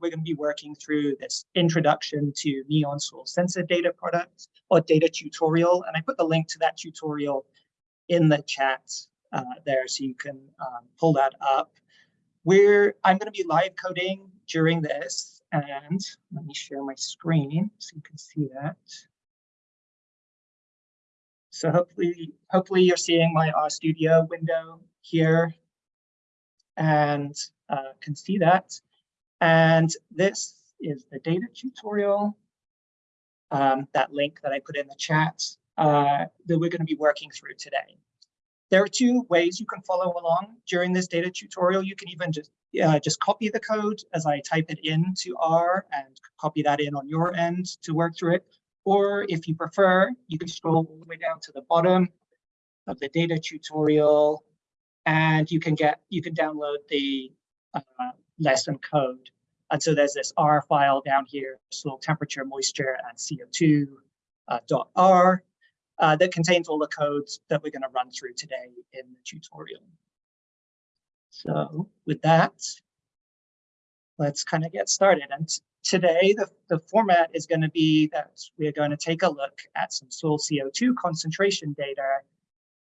we're going to be working through this introduction to Neon Soil Sensor data product or data tutorial. And I put the link to that tutorial in the chat uh, there so you can um, pull that up. I'm going to be live coding during this and let me share my screen so you can see that. So hopefully, hopefully you're seeing my RStudio window here and uh, can see that. And this is the data tutorial, um, that link that I put in the chat uh, that we're going to be working through today. There are two ways you can follow along during this data tutorial. You can even just uh, just copy the code as I type it into R and copy that in on your end to work through it. Or if you prefer, you can scroll all the way down to the bottom of the data tutorial and you can get you can download the uh, lesson code. And so there's this R file down here, soil temperature, moisture, and CO2 uh, .r uh, that contains all the codes that we're going to run through today in the tutorial. So with that, let's kind of get started. And today, the, the format is going to be that we're going to take a look at some soil CO2 concentration data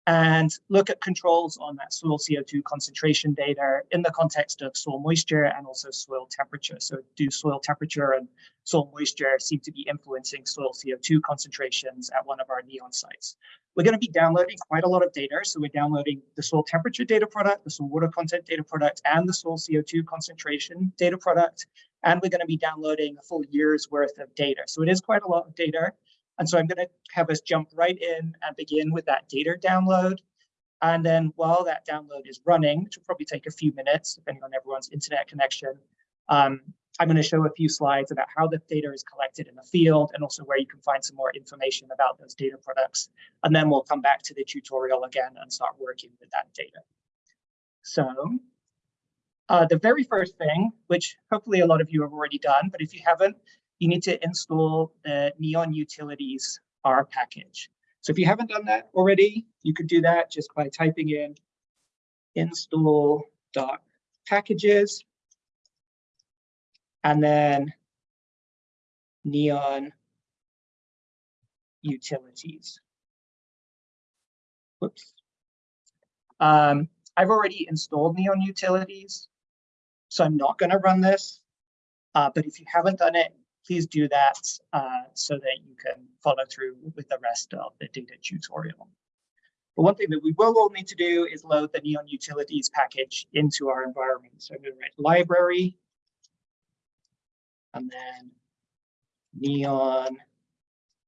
and look at controls on that soil CO2 concentration data in the context of soil moisture and also soil temperature. So do soil temperature and soil moisture seem to be influencing soil CO2 concentrations at one of our NEON sites. We're going to be downloading quite a lot of data. So we're downloading the soil temperature data product, the soil water content data product, and the soil CO2 concentration data product. And we're going to be downloading a full year's worth of data. So it is quite a lot of data. And so I'm going to have us jump right in and begin with that data download. And then while that download is running, which will probably take a few minutes, depending on everyone's internet connection, um, I'm going to show a few slides about how the data is collected in the field and also where you can find some more information about those data products. And then we'll come back to the tutorial again and start working with that data. So uh, the very first thing, which hopefully a lot of you have already done, but if you haven't, you need to install the Neon Utilities R package. So if you haven't done that already, you could do that just by typing in install.packages and then Neon Utilities. Whoops. Um, I've already installed Neon Utilities, so I'm not going to run this. Uh, but if you haven't done it, please do that uh, so that you can follow through with the rest of the data tutorial. But one thing that we will all need to do is load the Neon Utilities package into our environment. So I'm going to write library and then Neon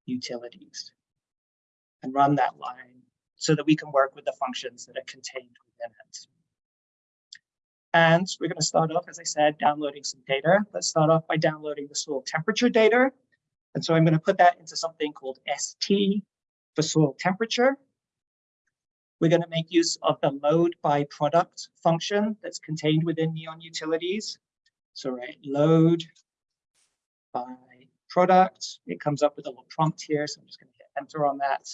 Utilities and run that line so that we can work with the functions that are contained within it. And we're going to start off, as I said, downloading some data. Let's start off by downloading the soil temperature data. And so I'm going to put that into something called ST for soil temperature. We're going to make use of the load by product function that's contained within Neon Utilities. So right, load by product. It comes up with a little prompt here, so I'm just going to hit enter on that.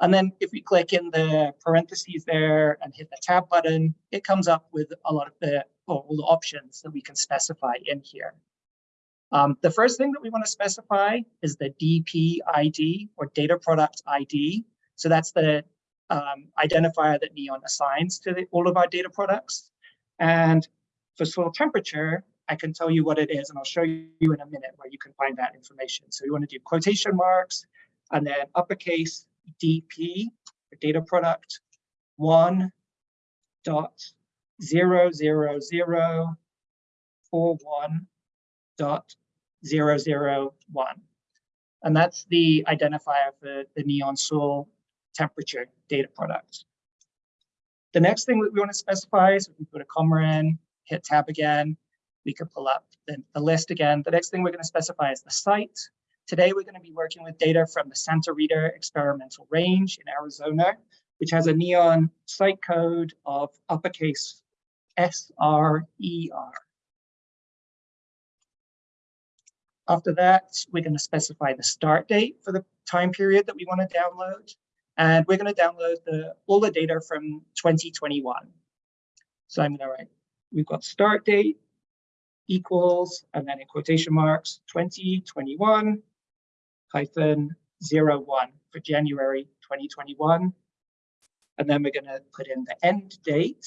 And then if we click in the parentheses there and hit the tab button, it comes up with a lot of the all the options that we can specify in here. Um, the first thing that we want to specify is the DP ID or data product ID. So that's the um, identifier that Neon assigns to the, all of our data products. And for soil temperature, I can tell you what it is, and I'll show you in a minute where you can find that information. So you want to do quotation marks and then uppercase DP, data product, one dot zero zero zero four one dot zero zero one. And that's the identifier for the neon soil temperature data product. The next thing that we want to specify is we put a comma in, hit tab again, we could pull up the, the list again. The next thing we're going to specify is the site. Today, we're going to be working with data from the Santa Rita Experimental Range in Arizona, which has a neon site code of uppercase S-R-E-R. After that, we're going to specify the start date for the time period that we want to download. And we're going to download the, all the data from 2021. So I'm going to write, we've got start date, equals, and then in quotation marks, 2021 hyphen 01 for January 2021. And then we're going to put in the end date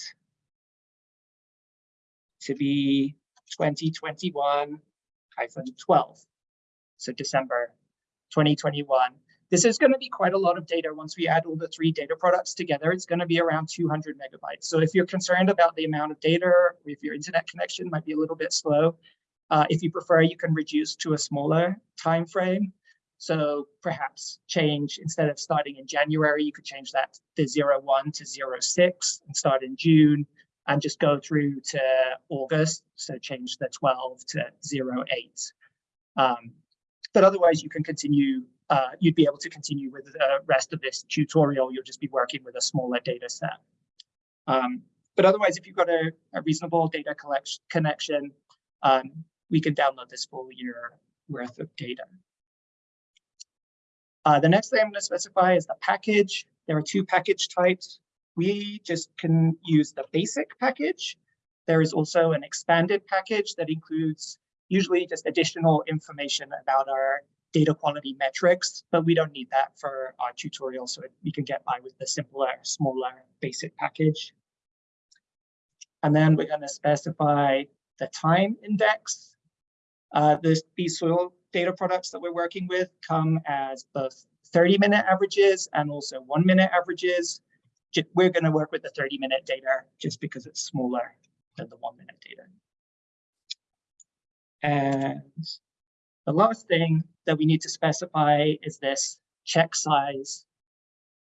to be 2021 hyphen 12. So December 2021. This is going to be quite a lot of data once we add all the three data products together. It's going to be around 200 megabytes. So if you're concerned about the amount of data, or if your internet connection might be a little bit slow, uh, if you prefer, you can reduce to a smaller time frame. So perhaps change, instead of starting in January, you could change that to 01 to 06 and start in June and just go through to August. So change the 12 to 08. Um, but otherwise you can continue, uh, you'd be able to continue with the rest of this tutorial. You'll just be working with a smaller data set. Um, but otherwise, if you've got a, a reasonable data collection connection, um, we can download this full year worth of data. Uh, the next thing I'm going to specify is the package. There are two package types. We just can use the basic package. There is also an expanded package that includes usually just additional information about our data quality metrics, but we don't need that for our tutorial, so we can get by with the simpler, smaller basic package. And then we're going to specify the time index. Uh, this, these soil data products that we're working with come as both 30 minute averages and also one minute averages. We're going to work with the 30 minute data just because it's smaller than the one minute data. And the last thing that we need to specify is this check size,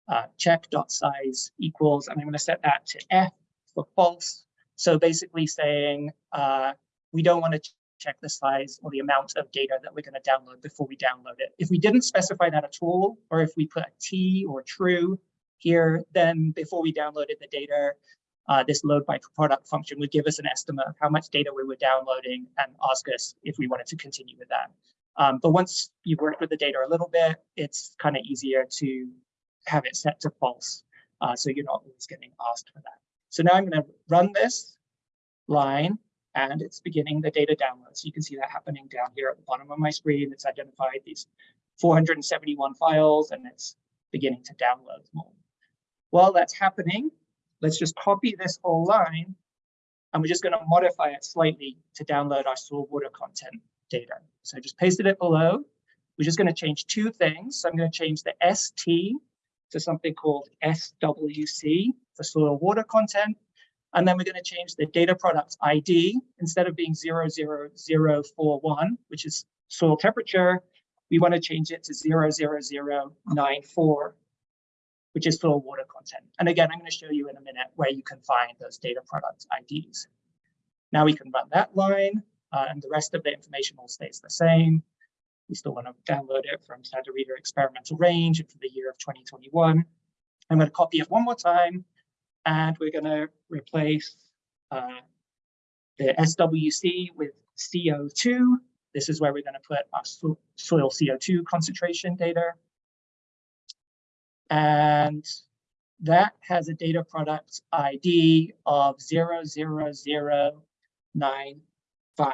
uh, check dot size equals, and I'm going to set that to F for false. So basically saying uh, we don't want to check the size or the amount of data that we're going to download before we download it. If we didn't specify that at all, or if we put a T or true here, then before we downloaded the data, uh, this load by product function would give us an estimate of how much data we were downloading and ask us if we wanted to continue with that. Um, but once you've worked with the data a little bit, it's kind of easier to have it set to false. Uh, so you're not always getting asked for that. So now I'm going to run this line and it's beginning the data download. So you can see that happening down here at the bottom of my screen. It's identified these 471 files and it's beginning to download more. While that's happening, let's just copy this whole line and we're just going to modify it slightly to download our soil water content data. So I just pasted it below. We're just going to change two things. So I'm going to change the ST to something called SWC for soil water content. And then we're going to change the data product ID. Instead of being 00041, which is soil temperature, we want to change it to 00094, which is soil water content. And again, I'm going to show you in a minute where you can find those data product IDs. Now we can run that line, uh, and the rest of the information all stays the same. We still want to download it from Santa Rita experimental range and for the year of 2021. I'm going to copy it one more time and we're going to replace uh, the SWC with CO2. This is where we're going to put our so soil CO2 concentration data. And that has a data product ID of 00095.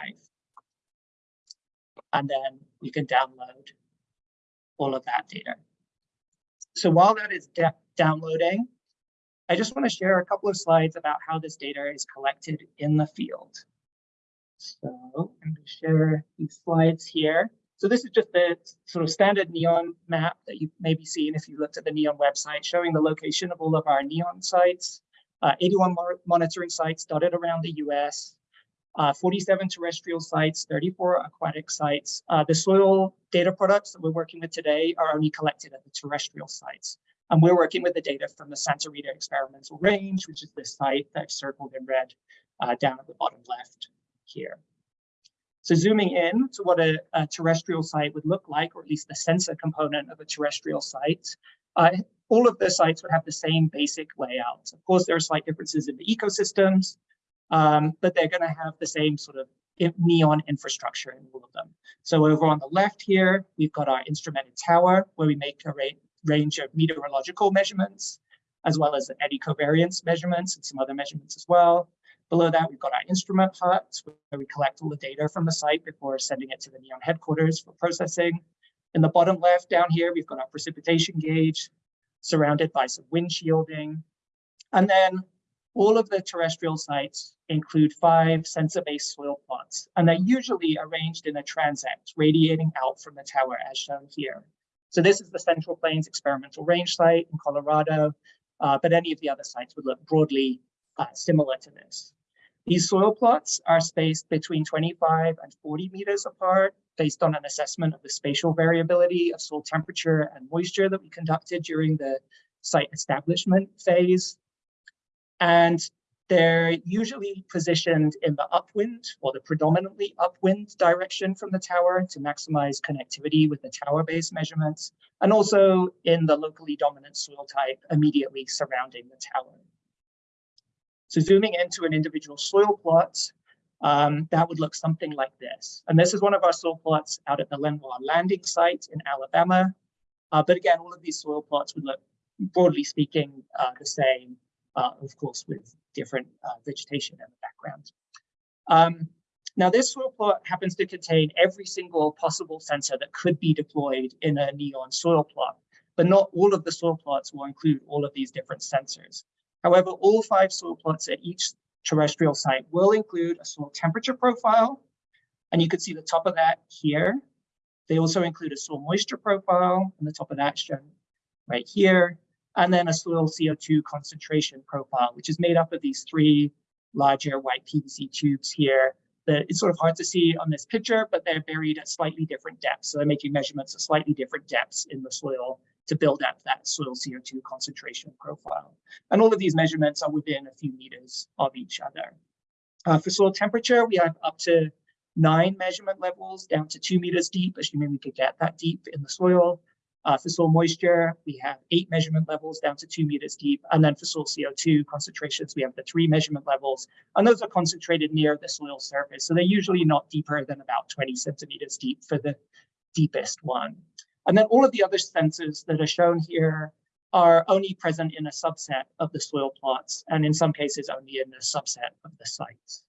And then you can download all of that data. So while that is downloading, I just want to share a couple of slides about how this data is collected in the field. So I'm going to share these slides here. So this is just the sort of standard NEON map that you've maybe seen if you looked at the NEON website, showing the location of all of our NEON sites, uh, 81 monitoring sites dotted around the US, uh, 47 terrestrial sites, 34 aquatic sites. Uh, the soil data products that we're working with today are only collected at the terrestrial sites. And we're working with the data from the Santa Rita experimental range, which is this site that I've circled in red uh, down at the bottom left here. So zooming in to what a, a, terrestrial site would look like, or at least the sensor component of a terrestrial site, uh, all of the sites would have the same basic layout. Of course, there are slight differences in the ecosystems, um, but they're going to have the same sort of neon infrastructure in all of them. So over on the left here, we've got our instrumented tower where we make a rate range of meteorological measurements, as well as eddy covariance measurements and some other measurements as well. Below that, we've got our instrument hut, where we collect all the data from the site before sending it to the NEON headquarters for processing. In the bottom left down here, we've got our precipitation gauge, surrounded by some wind shielding. And then all of the terrestrial sites include five sensor-based soil plots, and they're usually arranged in a transect radiating out from the tower as shown here. So this is the Central Plains Experimental Range site in Colorado, uh, but any of the other sites would look broadly uh, similar to this. These soil plots are spaced between 25 and 40 meters apart based on an assessment of the spatial variability of soil temperature and moisture that we conducted during the site establishment phase. And they're usually positioned in the upwind or the predominantly upwind direction from the tower to maximize connectivity with the tower-based measurements, and also in the locally dominant soil type immediately surrounding the tower. So zooming into an individual soil plot, um, that would look something like this. And this is one of our soil plots out at the Lenoir landing site in Alabama. Uh, but again, all of these soil plots would look, broadly speaking, uh, the same uh, of course, with different uh, vegetation in the background. Um, now, this soil plot happens to contain every single possible sensor that could be deployed in a NEON soil plot, but not all of the soil plots will include all of these different sensors. However, all five soil plots at each terrestrial site will include a soil temperature profile, and you can see the top of that here. They also include a soil moisture profile, and the top of that shown right here and then a soil CO2 concentration profile, which is made up of these three larger white PVC tubes here. That it's sort of hard to see on this picture, but they're buried at slightly different depths. So they're making measurements at slightly different depths in the soil to build up that soil CO2 concentration profile. And all of these measurements are within a few meters of each other. Uh, for soil temperature, we have up to nine measurement levels down to two meters deep, assuming we could get that deep in the soil. Uh, for soil moisture, we have eight measurement levels down to two meters deep. And then for soil CO2 concentrations, we have the three measurement levels. And those are concentrated near the soil surface. So they're usually not deeper than about 20 centimeters deep for the deepest one. And then all of the other sensors that are shown here are only present in a subset of the soil plots, and in some cases only in a subset of the sites.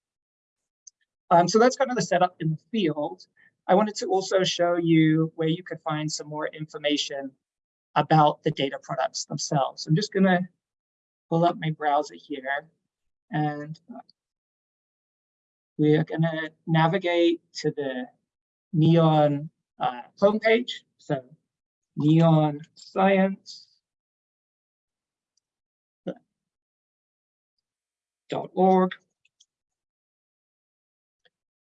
Um, so that's kind of the setup in the field. I wanted to also show you where you could find some more information about the data products themselves. I'm just going to pull up my browser here and we're going to navigate to the NEON uh, homepage. So NEON Science. .org.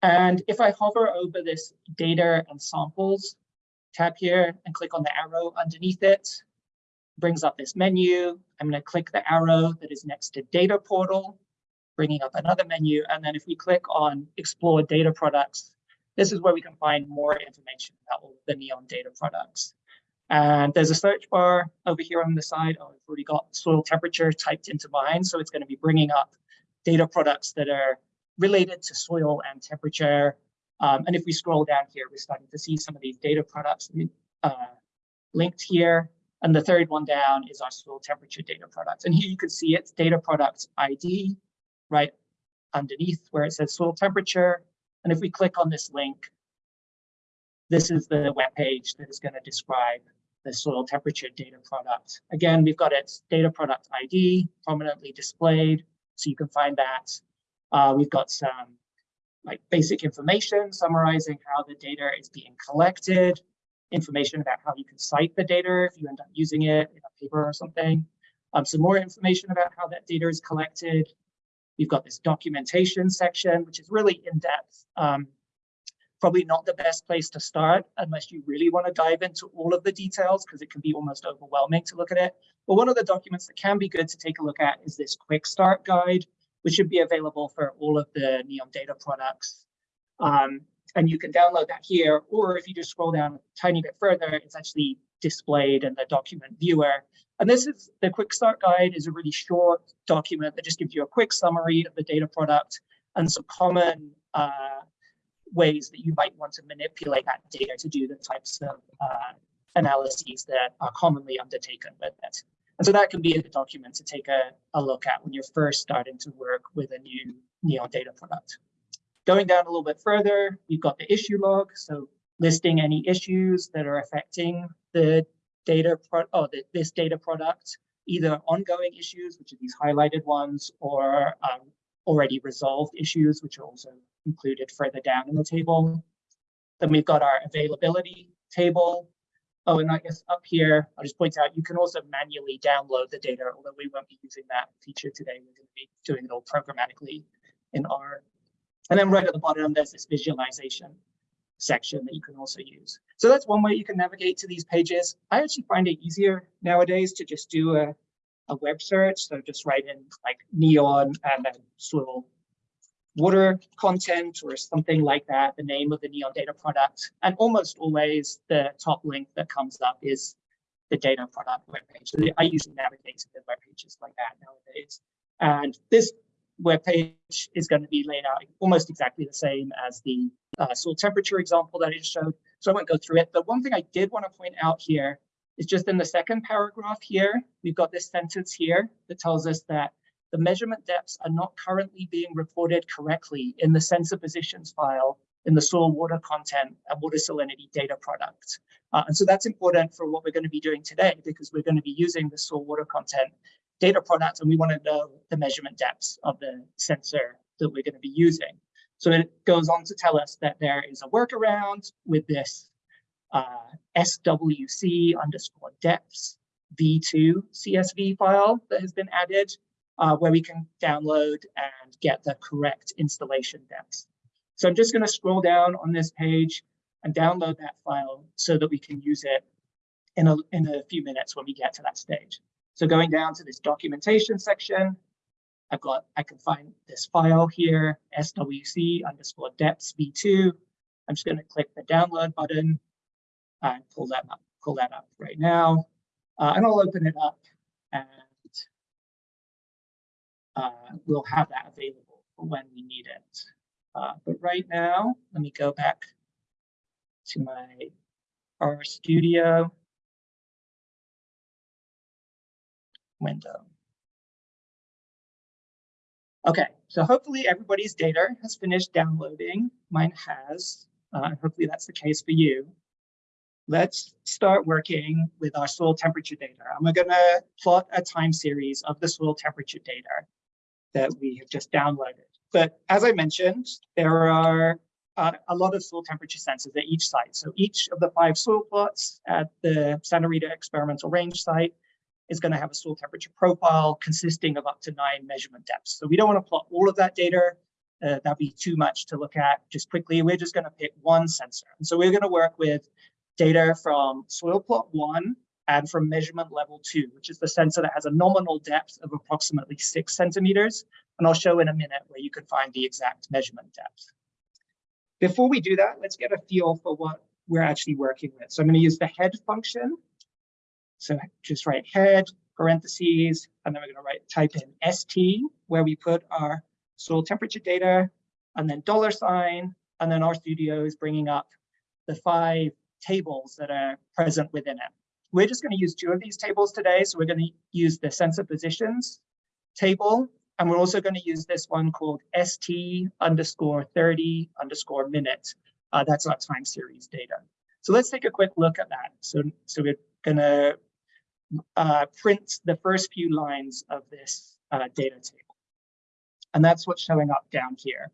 And if I hover over this data and samples tab here and click on the arrow underneath it, brings up this menu. I'm going to click the arrow that is next to data portal, bringing up another menu. And then if we click on explore data products, this is where we can find more information about all the NEON data products. And there's a search bar over here on the side. Oh, I've already got soil temperature typed into mine. So it's going to be bringing up data products that are related to soil and temperature. Um, and if we scroll down here, we're starting to see some of these data products uh, linked here. And the third one down is our soil temperature data products. And here you can see it's data product ID right underneath where it says soil temperature. And if we click on this link, this is the web page that is going to describe the soil temperature data product. Again, we've got its data product ID prominently displayed, so you can find that uh, we've got some like basic information summarizing how the data is being collected, information about how you can cite the data if you end up using it in a paper or something. Um, some more information about how that data is collected. We've got this documentation section, which is really in-depth. Um, probably not the best place to start unless you really want to dive into all of the details because it can be almost overwhelming to look at it. But one of the documents that can be good to take a look at is this quick start guide, which should be available for all of the Neon data products. Um, and you can download that here, or if you just scroll down a tiny bit further, it's actually displayed in the document viewer. And this is the quick start guide is a really short document that just gives you a quick summary of the data product and some common uh, ways that you might want to manipulate that data to do the types of uh, analyses that are commonly undertaken with it. And so that can be a document to take a, a look at when you're first starting to work with a new Neon data product. Going down a little bit further, you've got the issue log. So listing any issues that are affecting the data pro oh, the, this data product, either ongoing issues, which are these highlighted ones, or um, already resolved issues, which are also included further down in the table. Then we've got our availability table. Oh, and I guess up here, I'll just point out, you can also manually download the data, although we won't be using that feature today. We're going to be doing it all programmatically in R. And then right at the bottom, there's this visualization section that you can also use. So that's one way you can navigate to these pages. I actually find it easier nowadays to just do a, a web search. So just write in like neon and then soil water content or something like that, the name of the neon data product. And almost always the top link that comes up is the data product webpage. So I usually navigate to the web pages like that nowadays. And this web page is going to be laid out almost exactly the same as the uh, soil temperature example that I just showed. So I won't go through it. But one thing I did want to point out here is just in the second paragraph here, we've got this sentence here that tells us that the measurement depths are not currently being reported correctly in the sensor positions file in the soil water content and water salinity data product. Uh, and so that's important for what we're going to be doing today because we're going to be using the soil water content data product and we want to know the measurement depths of the sensor that we're going to be using. So it goes on to tell us that there is a workaround with this uh, SWC underscore depths v2 CSV file that has been added uh, where we can download and get the correct installation depths. So I'm just going to scroll down on this page and download that file so that we can use it in a, in a few minutes when we get to that stage. So going down to this documentation section, I've got, I can find this file here, swc underscore depths v2. I'm just going to click the download button and pull that up, pull that up right now. Uh, and I'll open it up and uh, we'll have that available when we need it. Uh, but right now, let me go back to my R Studio window. Okay, so hopefully everybody's data has finished downloading. Mine has. Uh, hopefully that's the case for you. Let's start working with our soil temperature data. I'm going to plot a time series of the soil temperature data that we have just downloaded. But as I mentioned, there are uh, a lot of soil temperature sensors at each site. So each of the five soil plots at the Santa Rita experimental range site is going to have a soil temperature profile consisting of up to nine measurement depths. So we don't want to plot all of that data. Uh, that'd be too much to look at just quickly. We're just going to pick one sensor. And so we're going to work with data from soil plot one and from measurement level two, which is the sensor that has a nominal depth of approximately six centimeters. And I'll show in a minute where you can find the exact measurement depth. Before we do that, let's get a feel for what we're actually working with. So I'm going to use the head function so just write head, parentheses, and then we're going to write type in ST, where we put our soil temperature data, and then dollar sign, and then RStudio is bringing up the five tables that are present within it. We're just going to use two of these tables today. So we're going to use the sensor positions table, and we're also going to use this one called ST underscore 30 underscore minute. Uh, that's our time series data. So let's take a quick look at that. So, so we're going to uh, print the first few lines of this uh, data table. And that's what's showing up down here.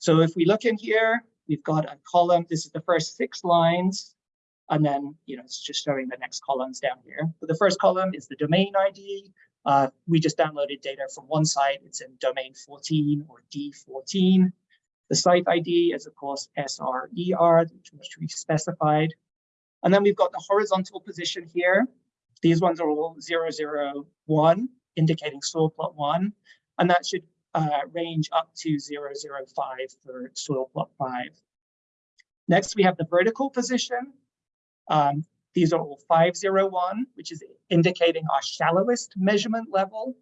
So if we look in here, we've got a column. This is the first six lines. And then, you know, it's just showing the next columns down here. But the first column is the domain ID. Uh, we just downloaded data from one site. It's in domain 14 or D14. The site ID is, of course, SRER, which we specified. And then we've got the horizontal position here. These ones are all 001, indicating soil plot one, and that should uh, range up to 005 for soil plot five. Next, we have the vertical position. Um, these are all 501, which is indicating our shallowest measurement level.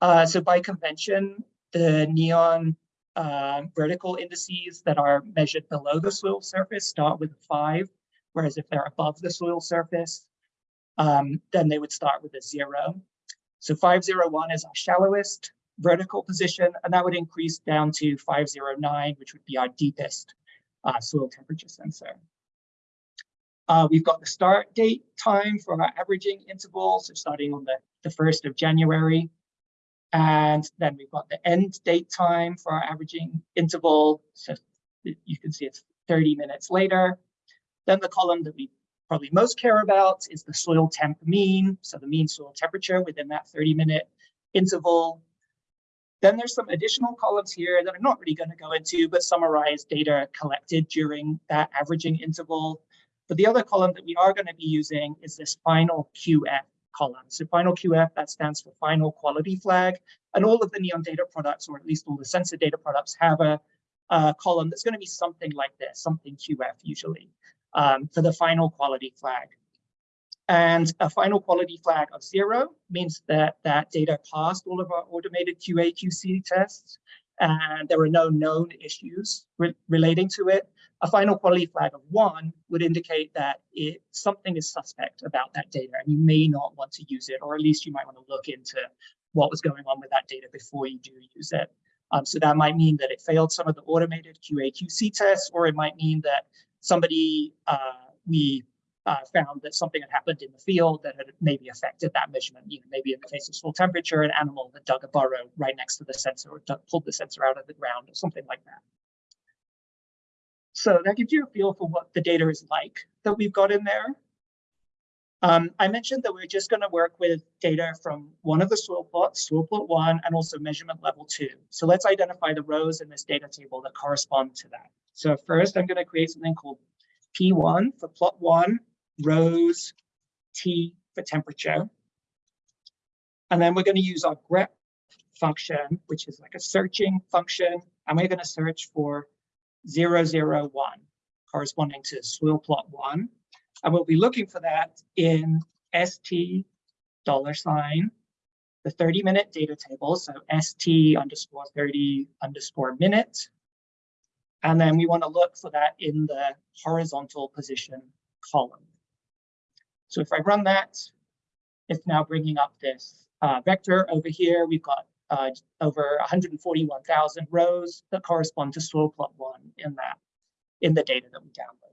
Uh, so by convention, the neon uh, vertical indices that are measured below the soil surface start with a five, whereas if they're above the soil surface, um, then they would start with a zero. So 501 is our shallowest vertical position, and that would increase down to 509, which would be our deepest uh, soil temperature sensor. Uh, we've got the start date time for our averaging interval, so starting on the, the 1st of January. And then we've got the end date time for our averaging interval. So you can see it's 30 minutes later. Then the column that we probably most care about is the soil temp mean, so the mean soil temperature within that 30 minute interval. Then there's some additional columns here that I'm not really going to go into, but summarize data collected during that averaging interval. But the other column that we are going to be using is this final QF column. So final QF, that stands for final quality flag. And all of the Neon data products, or at least all the sensor data products, have a, a column that's going to be something like this, something QF usually, um, for the final quality flag. And a final quality flag of zero means that that data passed all of our automated QA QC tests and there are no known issues re relating to it. A final quality flag of one would indicate that it, something is suspect about that data and you may not want to use it, or at least you might want to look into what was going on with that data before you do use it. Um, so that might mean that it failed some of the automated QA QC tests, or it might mean that somebody uh, we uh, found that something had happened in the field that had maybe affected that measurement. You know, maybe in the case of soil temperature, an animal that dug a burrow right next to the sensor or pulled the sensor out of the ground or something like that. So that gives you a feel for what the data is like that we've got in there. Um, I mentioned that we're just going to work with data from one of the soil plots, soil plot one, and also measurement level two. So let's identify the rows in this data table that correspond to that. So first, I'm going to create something called P1 for plot one, rows T for temperature. And then we're going to use our grep function, which is like a searching function. And we're going to search for 001 corresponding to soil plot one. And we'll be looking for that in ST dollar sign, the 30 minute data table. So ST underscore 30 underscore minute. And then we want to look for that in the horizontal position column. So if I run that, it's now bringing up this uh, vector over here. We've got uh, over 141,000 rows that correspond to soil plot one in that in the data that we downloaded.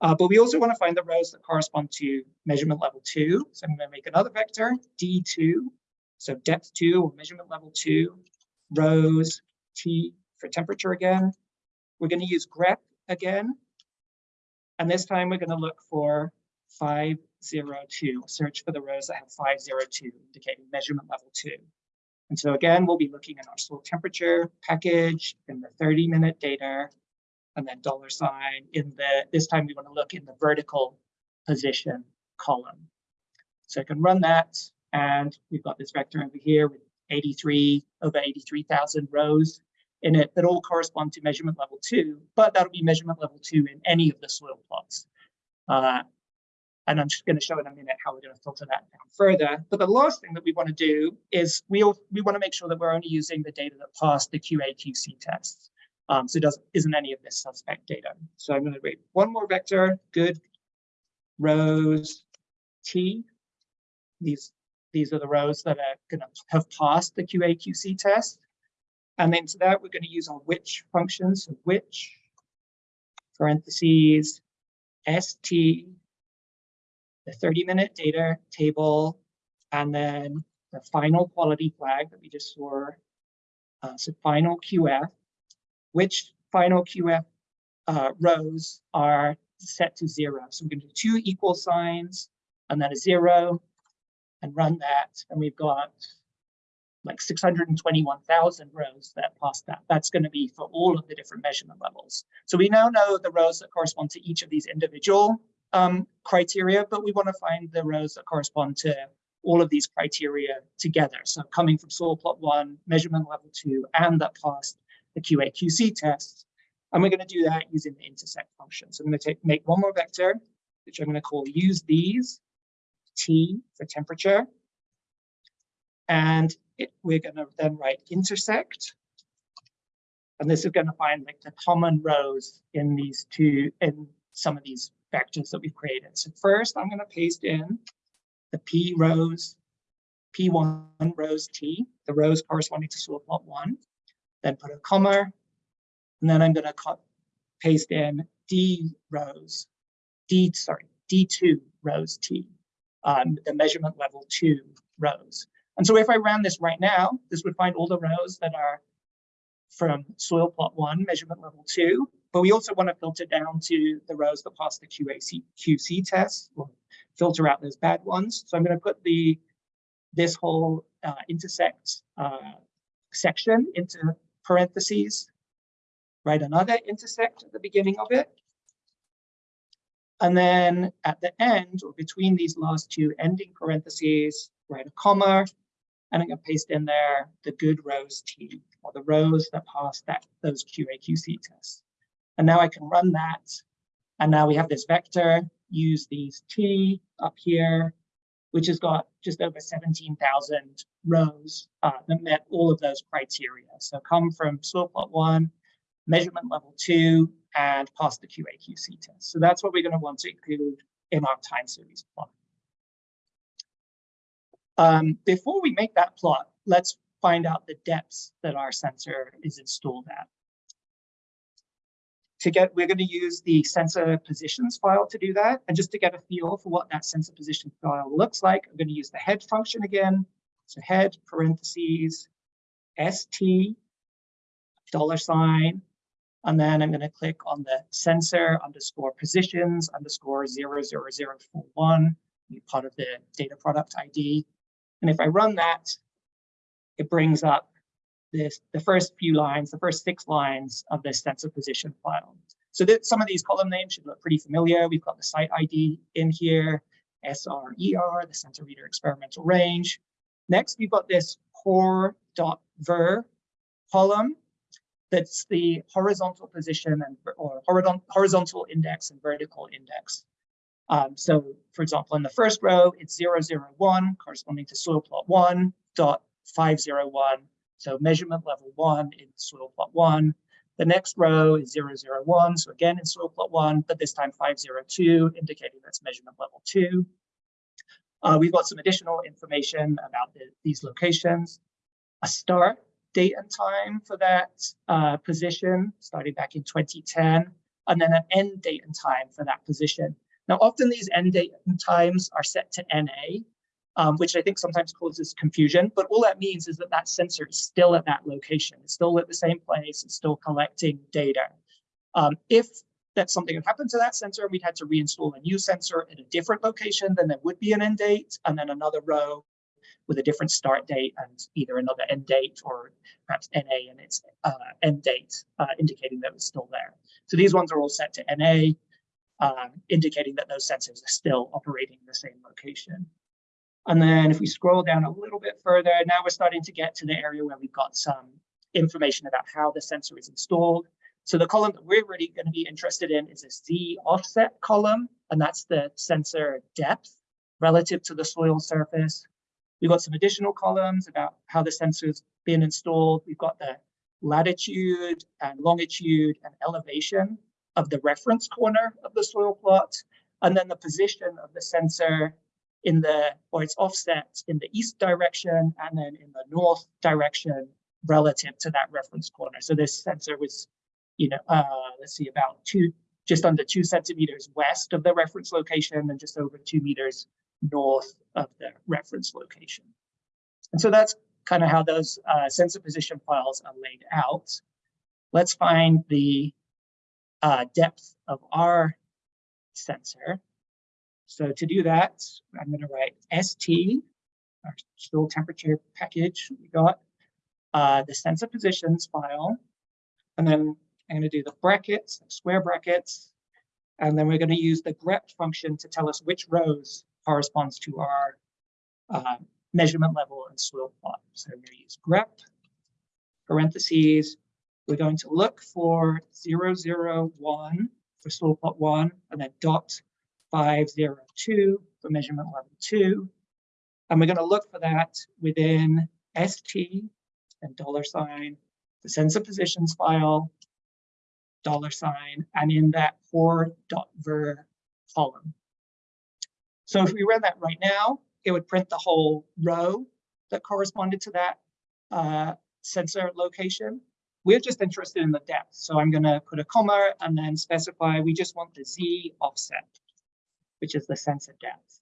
Uh, but we also want to find the rows that correspond to measurement level two. So I'm going to make another vector, D2, so depth two or measurement level two, rows T for temperature again. We're going to use grep again. And this time we're going to look for 502, search for the rows that have 502, indicating measurement level two. And so again, we'll be looking at our soil temperature package in the 30 minute data, and then dollar sign in the, this time we want to look in the vertical position column. So I can run that, and we've got this vector over here with 83, over 83,000 rows in it that all correspond to measurement level two, but that'll be measurement level two in any of the soil plots. Uh, and I'm just going to show in a minute how we're going to filter that down further. But the last thing that we want to do is we, we want to make sure that we're only using the data that passed the QA-QC tests. Um, so it doesn't isn't any of this suspect data. So I'm going to write one more vector, good rows T. These, these are the rows that are going to have passed the QA-QC test. And then to that, we're going to use our which function. So which, parentheses, st the 30 minute data table, and then the final quality flag that we just saw. Uh, so final QF, which final QF uh, rows are set to zero. So we're going to do two equal signs and then a zero and run that. And we've got like 621,000 rows that pass that. That's going to be for all of the different measurement levels. So we now know the rows that correspond to each of these individual um, criteria, but we want to find the rows that correspond to all of these criteria together. So coming from soil plot one, measurement level two, and that passed the QA QC tests. And we're going to do that using the intersect function. So I'm going to take, make one more vector, which I'm going to call use these, T for temperature. And it, we're going to then write intersect. And this is going to find like the common rows in these two, in some of these vectors that we've created. So first I'm going to paste in the P rows, P1 rows T, the rows corresponding to soil plot one, then put a comma, and then I'm going to paste in D rows, D, sorry, D2 rows T, um, the measurement level two rows. And so if I ran this right now, this would find all the rows that are from soil plot one, measurement level two, but we also want to filter down to the rows that pass the QAC, QC test, or filter out those bad ones. So I'm going to put the this whole uh, intersect uh, section into parentheses, write another intersect at the beginning of it. And then at the end, or between these last two ending parentheses, write a comma, and I'm going to paste in there the good rows T, or the rows that pass that those QA/QC tests. And now I can run that. And now we have this vector, use these T up here, which has got just over 17,000 rows uh, that met all of those criteria. So come from soil plot one, measurement level two, and pass the QA/QC test. So that's what we're going to want to include in our time series plot. Um, before we make that plot, let's find out the depths that our sensor is installed at. To get, we're going to use the sensor positions file to do that. And just to get a feel for what that sensor position file looks like, I'm going to use the head function again. So head parentheses, st, dollar sign, and then I'm going to click on the sensor underscore positions underscore 00041, part of the data product ID. And if I run that, it brings up this, the first few lines, the first six lines of this sensor position file. So that some of these column names should look pretty familiar. We've got the site ID in here, SRER, the Santa Rita experimental range. Next, we've got this HOR.VER column. That's the horizontal position and or horizontal index and vertical index. Um, so, for example, in the first row, it's 001 corresponding to soil plot 1 dot 501 so measurement level one in soil plot one. The next row is 001, so again in soil plot one, but this time 502, indicating that's measurement level two. Uh, we've got some additional information about the, these locations. A start date and time for that uh, position, starting back in 2010, and then an end date and time for that position. Now, often these end date and times are set to NA, um, which I think sometimes causes confusion. But all that means is that that sensor is still at that location. It's still at the same place. It's still collecting data. Um, if that something had happened to that sensor, we'd had to reinstall a new sensor at a different location, then there would be an end date and then another row with a different start date and either another end date or perhaps NA and its uh, end date, uh, indicating that it was still there. So these ones are all set to NA, um, indicating that those sensors are still operating in the same location. And then if we scroll down a little bit further, now we're starting to get to the area where we've got some information about how the sensor is installed. So the column that we're really going to be interested in is a Z offset column, and that's the sensor depth relative to the soil surface. We've got some additional columns about how the sensor's been installed. We've got the latitude and longitude and elevation of the reference corner of the soil plot, and then the position of the sensor in the, or it's offset in the east direction and then in the north direction relative to that reference corner. So this sensor was, you know, uh, let's see, about two, just under two centimeters west of the reference location and just over two meters north of the reference location. And so that's kind of how those uh, sensor position files are laid out. Let's find the uh, depth of our sensor. So to do that, I'm going to write ST, our soil temperature package we got, uh, the sensor positions file, and then I'm going to do the brackets, square brackets, and then we're going to use the grep function to tell us which rows corresponds to our uh, measurement level and soil plot. So I'm going to use grep, parentheses, we're going to look for 001 for soil plot 1, and then dot 502 for measurement level 2. And we're going to look for that within ST and dollar sign, the sensor positions file, dollar sign, and in that HOR.VER column. So if we run that right now, it would print the whole row that corresponded to that uh, sensor location. We're just interested in the depth. So I'm going to put a comma and then specify we just want the Z offset, which is the sensor depth.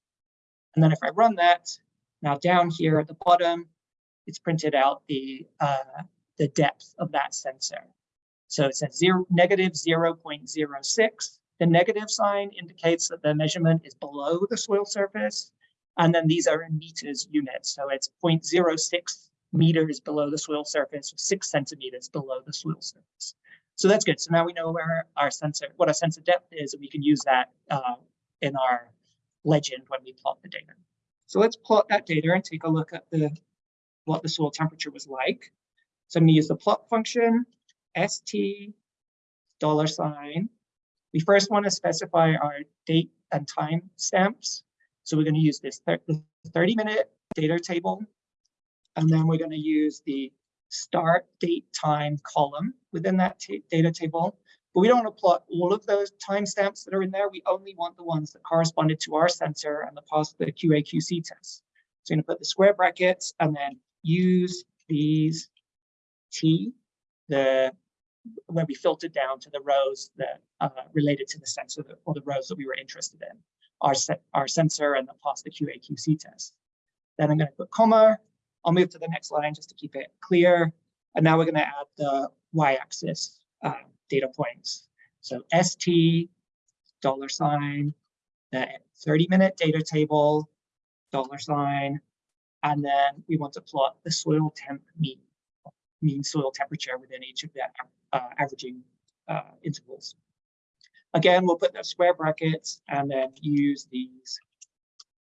And then if I run that, now down here at the bottom, it's printed out the, uh, the depth of that sensor. So it says zero, negative 0.06. The negative sign indicates that the measurement is below the soil surface. And then these are in meters units. So it's 0.06 meters below the soil surface, six centimeters below the soil surface. So that's good. So now we know where our sensor, what our sensor depth is, and we can use that uh, in our legend when we plot the data. So let's plot that data and take a look at the what the soil temperature was like. So I'm going to use the plot function, st dollar sign. We first want to specify our date and time stamps. So we're going to use this 30 minute data table. And then we're going to use the start date time column within that data table. But we don't want to plot all of those timestamps that are in there. We only want the ones that corresponded to our sensor and the passed the QA/QC test. So I'm going to put the square brackets and then use these T, the where we filtered down to the rows that uh, related to the sensor that, or the rows that we were interested in, our, our sensor and the passed the QA/QC test. Then I'm going to put comma. I'll move to the next line just to keep it clear. And now we're going to add the y-axis uh, data points. So ST, dollar sign, the 30 minute data table, dollar sign, and then we want to plot the soil temp mean, mean soil temperature within each of the uh, averaging uh, intervals. Again, we'll put the square brackets and then use these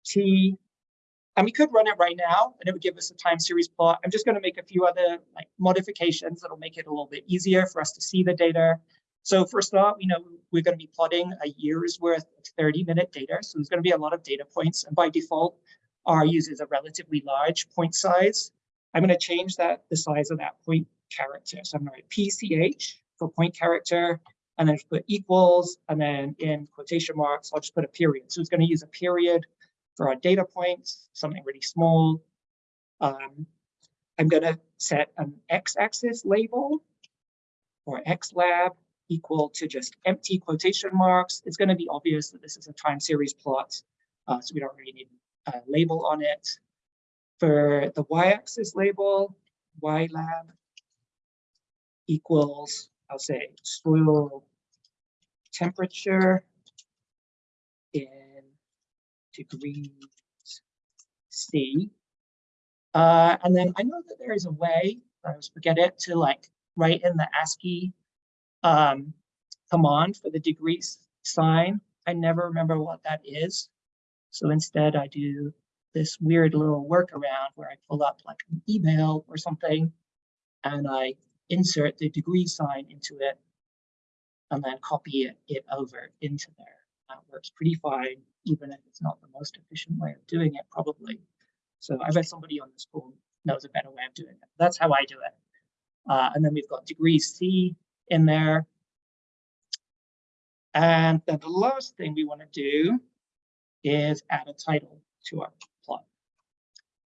T. And we could run it right now and it would give us a time series plot. I'm just going to make a few other like modifications that'll make it a little bit easier for us to see the data. So first off, you know, we're going to be plotting a year's worth of 30 minute data. So there's going to be a lot of data points. And by default, R uses a relatively large point size. I'm going to change that the size of that point character. So I'm going to write PCH for point character, and then put equals, and then in quotation marks, I'll just put a period. So it's going to use a period for our data points, something really small. Um, I'm going to set an x-axis label or xlab equal to just empty quotation marks. It's going to be obvious that this is a time series plot, uh, so we don't really need a label on it. For the y-axis label, ylab equals, I'll say, soil temperature in degrees C. Uh, and then I know that there is a way, I always forget it, to like write in the ASCII um, command for the degrees sign. I never remember what that is. So instead I do this weird little workaround where I pull up like an email or something and I insert the degree sign into it and then copy it, it over into there. That works pretty fine, even if it's not the most efficient way of doing it, probably. So I bet somebody on this call knows a better way of doing it. That's how I do it. Uh, and then we've got degree C in there. And then the last thing we want to do is add a title to our plot.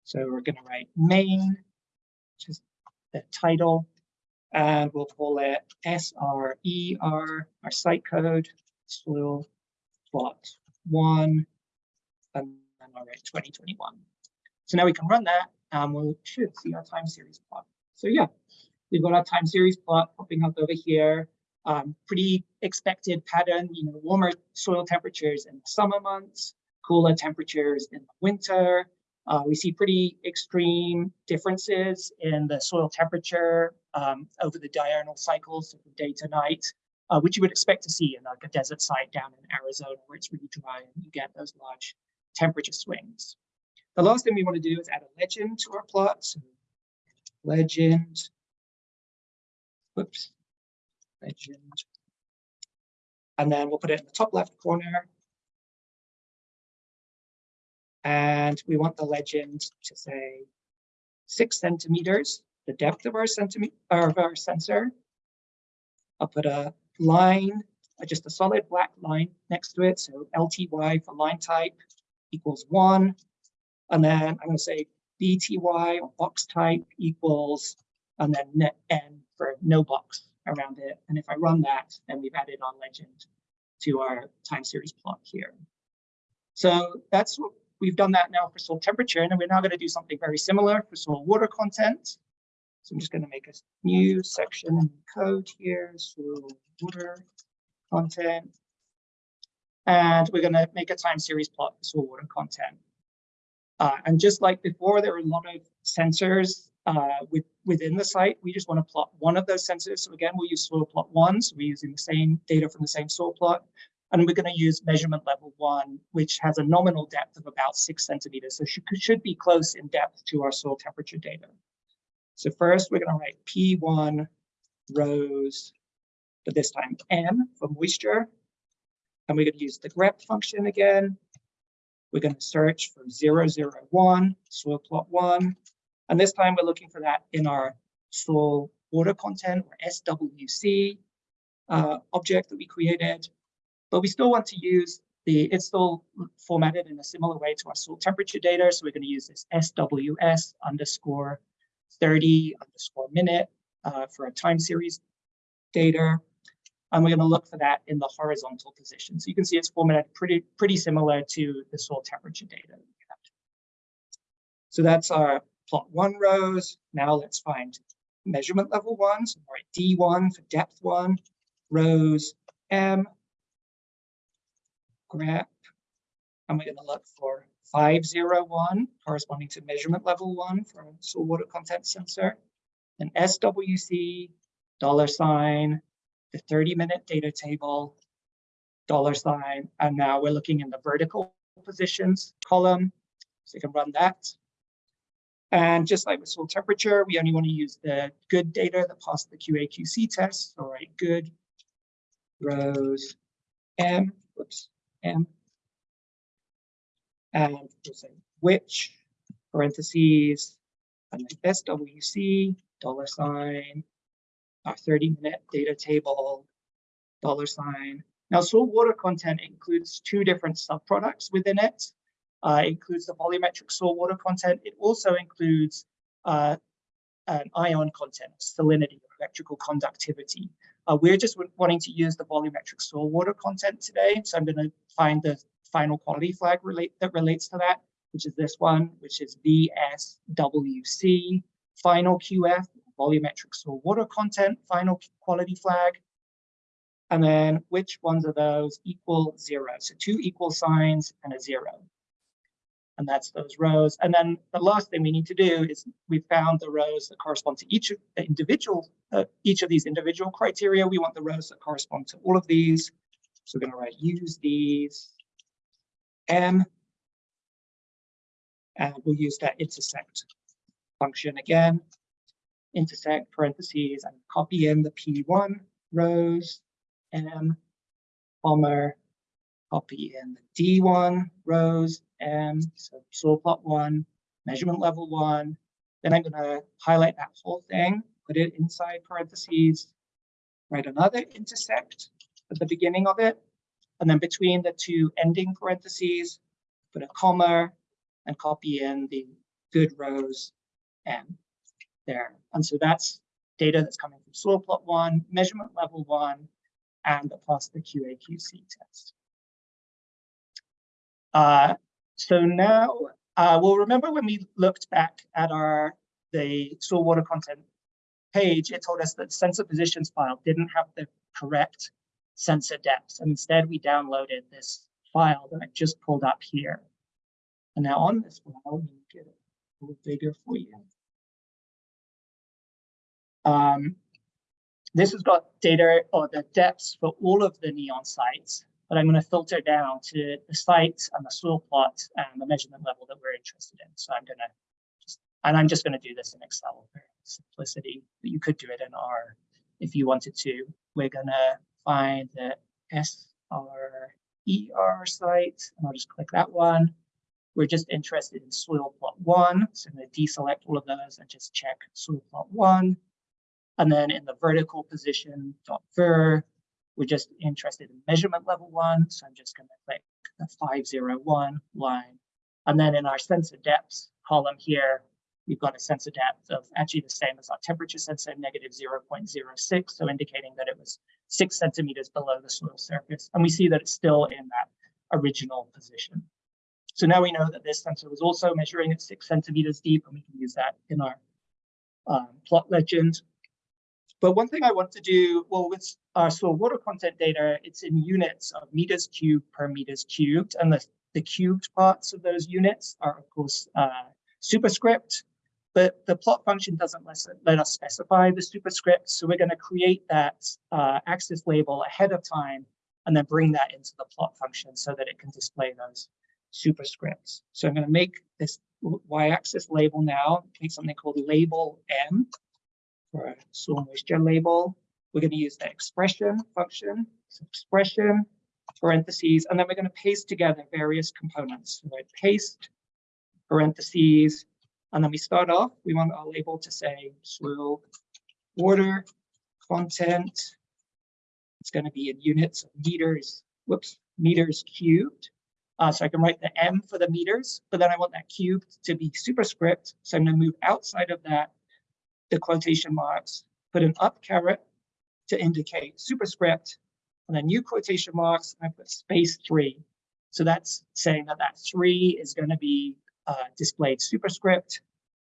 So we're going to write main, which is the title, and we'll call it SRER, our site code, soil plot one, and then I'll write 2021. So now we can run that and we should see our time series plot. So yeah, we've got our time series plot popping up over here. Um, pretty expected pattern, you know, warmer soil temperatures in the summer months, cooler temperatures in the winter. Uh, we see pretty extreme differences in the soil temperature um, over the diurnal cycles, so from day to night, uh, which you would expect to see in like a desert site down in Arizona where it's really dry and you get those large temperature swings. The last thing we want to do is add a legend to our plot. So legend, whoops, legend. And then we'll put it in the top left corner and we want the legend to say six centimeters, the depth of our centimeter of our sensor. I'll put a line, uh, just a solid black line next to it. So LTY for line type equals one. And then I'm going to say BTY or box type equals, and then net n for no box around it. And if I run that, then we've added our legend to our time series plot here. So that's what we've done that now for soil temperature, and we're now going to do something very similar for soil water content. So I'm just going to make a new section in code here, soil water content. And we're going to make a time series plot for soil water content. Uh, and just like before, there are a lot of sensors uh, with, within the site. We just want to plot one of those sensors. So again, we'll use soil plot one. So we're using the same data from the same soil plot. And we're going to use measurement level one, which has a nominal depth of about six centimeters. So should, should be close in depth to our soil temperature data. So first we're going to write P1 rows, but this time M for moisture. And we're going to use the grep function again. We're going to search for 001, soil plot one. And this time we're looking for that in our soil water content or SWC uh, object that we created. But we still want to use the, it's still formatted in a similar way to our soil temperature data. So we're going to use this SWS underscore 30 underscore minute uh, for a time series data. And we're going to look for that in the horizontal position. So you can see it's formatted pretty, pretty similar to the soil temperature data. So that's our plot one rows. Now let's find measurement level one. So write D1 for depth one, rows M, grep, and we're going to look for 501 corresponding to measurement level one for soil water content sensor, an SWC, dollar sign, the 30 minute data table, dollar sign, and now we're looking in the vertical positions column. So you can run that. And just like with soil temperature, we only want to use the good data that passed the QA/QC test. All right, good rows M, whoops, M. And say which, parentheses, and SWC, dollar sign, our 30 minute data table, dollar sign. Now, soil water content includes two different subproducts within it. Uh, it includes the volumetric soil water content. It also includes uh, an ion content, salinity, electrical conductivity. Uh, we're just wanting to use the volumetric soil water content today. So I'm going to find the final quality flag relate that relates to that, which is this one, which is VSWC, final QF, volumetric soil water content, final quality flag. And then which ones of those equal zero? So two equal signs and a zero. And that's those rows. And then the last thing we need to do is we found the rows that correspond to each of the individual, uh, each of these individual criteria. We want the rows that correspond to all of these. So we're going to write use these M. And we'll use that intersect function again intersect parentheses and copy in the P1 rows, M, comma, copy in the D1 rows, M, so soil plot one, measurement level one. Then I'm going to highlight that whole thing, put it inside parentheses, write another intersect at the beginning of it, and then between the two ending parentheses, put a comma and copy in the good rows M there. And so that's data that's coming from soil plot one, measurement level one, and plus the QA/QC test. Uh, so now, uh, well, remember when we looked back at our the soil water content page, it told us that the sensor positions file didn't have the correct sensor depths. And instead, we downloaded this file that I just pulled up here. And now on this file, me get it a little bigger for you. Um, this has got data or the depths for all of the NEON sites, but I'm going to filter down to the sites and the soil plot and the measurement level that we're interested in. So I'm going to just, and I'm just going to do this in Excel for simplicity, but you could do it in R if you wanted to. We're going to find the SRER site, and I'll just click that one. We're just interested in soil plot one, so I'm going to deselect all of those and just check soil plot one. And then in the vertical position dot ver, we're just interested in measurement level one. So I'm just going to click the 501 line And then in our sensor depths column here, we've got a sensor depth of actually the same as our temperature sensor, negative 0.06, so indicating that it was six centimeters below the soil surface. And we see that it's still in that original position. So now we know that this sensor was also measuring at six centimeters deep, and we can use that in our um, plot legend. But one thing I want to do, well, with our soil water content data, it's in units of meters cubed per meters cubed, and the, the cubed parts of those units are, of course, uh, superscript, but the plot function doesn't let, us specify the superscript, so we're going to create that uh, axis label ahead of time and then bring that into the plot function so that it can display those superscripts. So I'm going to make this y-axis label now, make something called label m for soil moisture label. We're going to use the expression function, so expression, parentheses, and then we're going to paste together various components. So I paste, parentheses, and then we start off, we want our label to say soil water content. It's going to be in units of meters, whoops, meters cubed. Uh, so I can write the M for the meters, but then I want that cubed to be superscript. So I'm going to move outside of that, the quotation marks, put an up caret to indicate superscript, and then new quotation marks, and I put space three. So that's saying that that three is going to be uh, displayed superscript.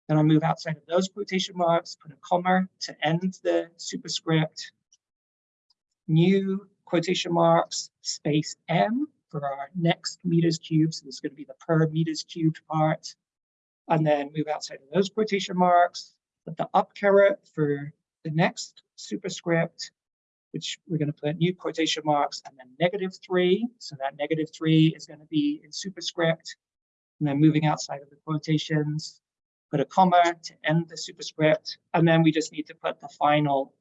Then I move outside of those quotation marks, put a comma to end the superscript. New quotation marks, space M, for our next meters cubed. So this is going to be the per meters cubed part. And then move outside of those quotation marks, put the up caret for the next superscript, which we're going to put new quotation marks and then negative three. So that negative three is going to be in superscript. And then moving outside of the quotations, put a comma to end the superscript. And then we just need to put the final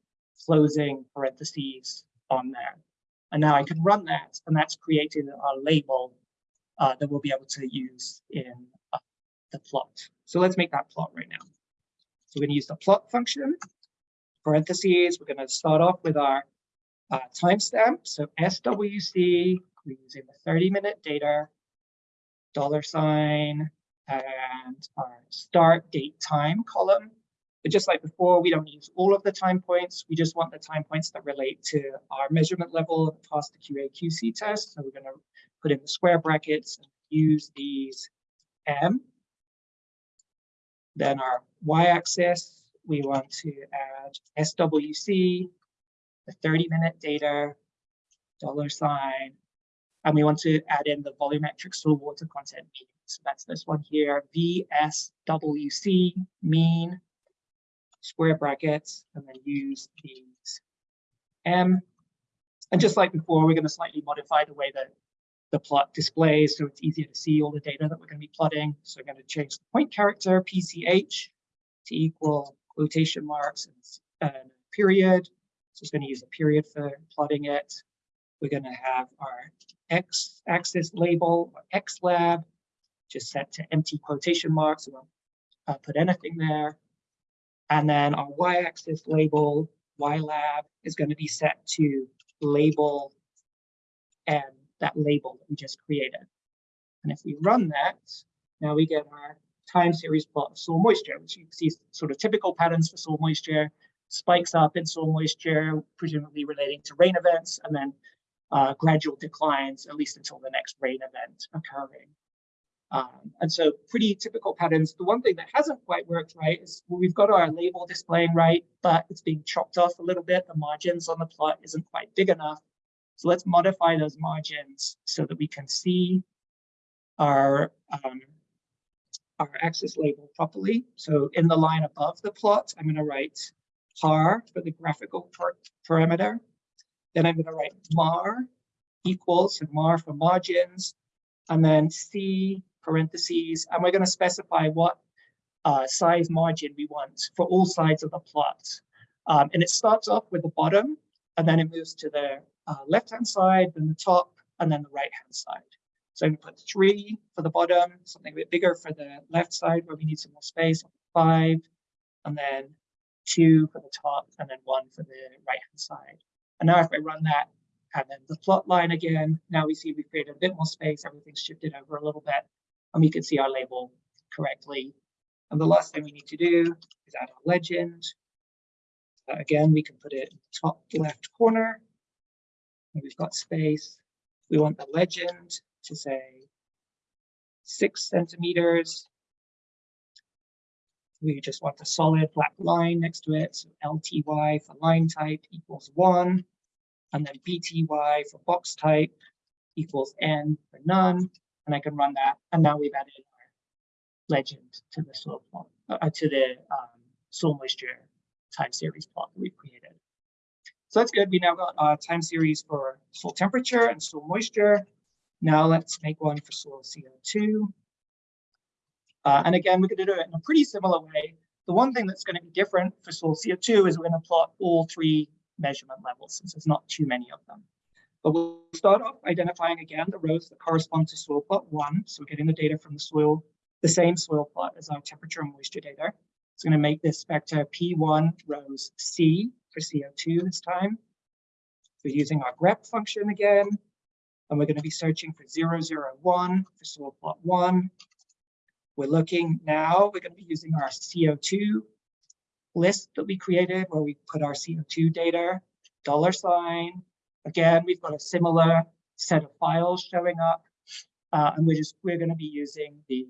closing parentheses on there. And now I can run that, and that's created a label uh, that we'll be able to use in uh, the plot. So let's make that plot right now. So we're going to use the plot function. Parentheses, we're going to start off with our uh, timestamp. So SWC, we're using the 30 minute data, dollar sign, and our start date time column. But just like before, we don't use all of the time points. We just want the time points that relate to our measurement level passed the QA QC test. So we're going to put in the square brackets and use these M. Then our y-axis, we want to add SWC, the 30 minute data, dollar sign, and we want to add in the volumetric soil water content mean. So that's this one here, VSWC mean square brackets, and then use these M. And just like before, we're going to slightly modify the way that the plot displays so it's easier to see all the data that we're going to be plotting. So we're going to change the point character PCH to equal quotation marks and, and period. So it's going to use a period for plotting it. We're going to have our X axis label or X lab just set to empty quotation marks. We won't uh, put anything there. And then our y-axis label, ylab, is going to be set to label and that label that we just created. And if we run that, now we get our time series plot of soil moisture, which you see sort of typical patterns for soil moisture, spikes up in soil moisture, presumably relating to rain events, and then uh, gradual declines, at least until the next rain event occurring. Um, and so pretty typical patterns. The one thing that hasn't quite worked right is we've got our label displaying right, but it's being chopped off a little bit. The margins on the plot isn't quite big enough. So let's modify those margins so that we can see our, um, our axis label properly. So in the line above the plot, I'm going to write par for the graphical par parameter. Then I'm going to write mar equals, and mar for margins, and then C parentheses, and we're going to specify what uh, size margin we want for all sides of the plot. Um, and it starts off with the bottom, and then it moves to the uh, left-hand side, then the top, and then the right-hand side. So I'm going to put three for the bottom, something a bit bigger for the left side where we need some more space, five, and then two for the top, and then one for the right-hand side. And now if I run that, and then the plot line again, now we see we've created a bit more space, everything's shifted over a little bit. and we can see our label correctly. And the last thing we need to do is add our legend. Uh, again, we can put it top left corner. We've got space. We want the legend to say six centimeters. We just want a solid black line next to it. So LTY for line type equals one. And then BTY for box type equals N for none. And I can run that. And now we've added our legend to the soil plot, uh, to the um, soil moisture time series plot that we've created. So that's good. We now got a time series for soil temperature and soil moisture. Now let's make one for soil CO2. Uh, and again, we're going to do it in a pretty similar way. The one thing that's going to be different for soil CO2 is we're going to plot all three measurement levels since there's not too many of them. But we'll start off identifying again the rows that correspond to soil plot one. So we're getting the data from the soil, the same soil plot as our temperature and moisture data. It's going to make this vector P1 rows C for CO2 this time. We're using our grep function again, and we're going to be searching for 001 for soil plot one. We're looking now, we're going to be using our CO2 list that we created where we put our CO2 data, dollar sign. Again, we've got a similar set of files showing up, uh, and we're just, we're going to be using the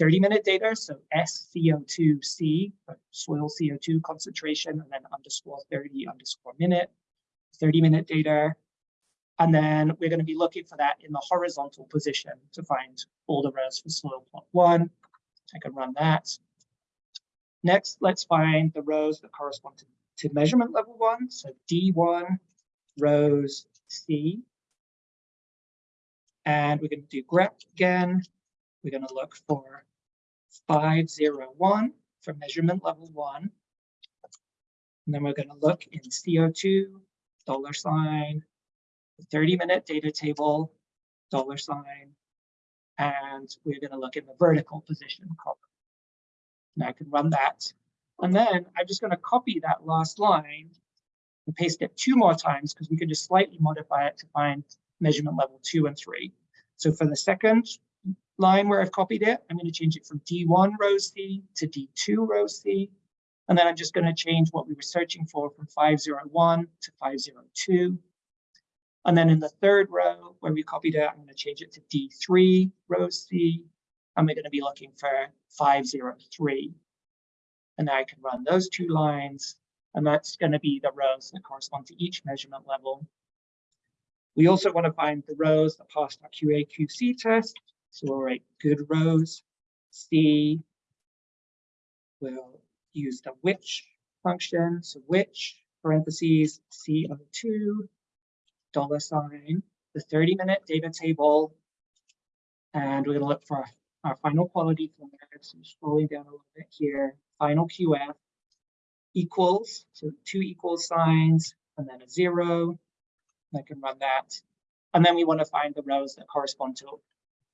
30-minute uh, data, so SCO2C, soil CO2 concentration, and then underscore 30 underscore minute, 30-minute data. And then we're going to be looking for that in the horizontal position to find all the rows for soil plot one. I can run that. Next, let's find the rows that correspond to, to measurement level one. So D1 rows C. And we're going to do grep again. We're going to look for 501 for measurement level one. And then we're going to look in CO2, dollar sign, 30 minute data table, dollar sign, and we're going to look in the vertical position column. And I can run that. And then I'm just going to copy that last line and paste it two more times because we can just slightly modify it to find measurement level two and three. So for the second line where I've copied it, I'm going to change it from D1 row C to D2 row C. And then I'm just going to change what we were searching for from 501 to 502. And then in the third row where we copied it, I'm going to change it to D3 row C. And we're going to be looking for 503. And now I can run those two lines. And that's going to be the rows that correspond to each measurement level. We also want to find the rows that passed our QA/QC test. So we'll write good rows, C, we'll use the which function, so which, parentheses, CO2, dollar sign, the 30 minute data table, and we're gonna look for our, our final quality there. So scrolling down a little bit here, final QF equals, so two equal signs, and then a zero, I can run that. And then we want to find the rows that correspond to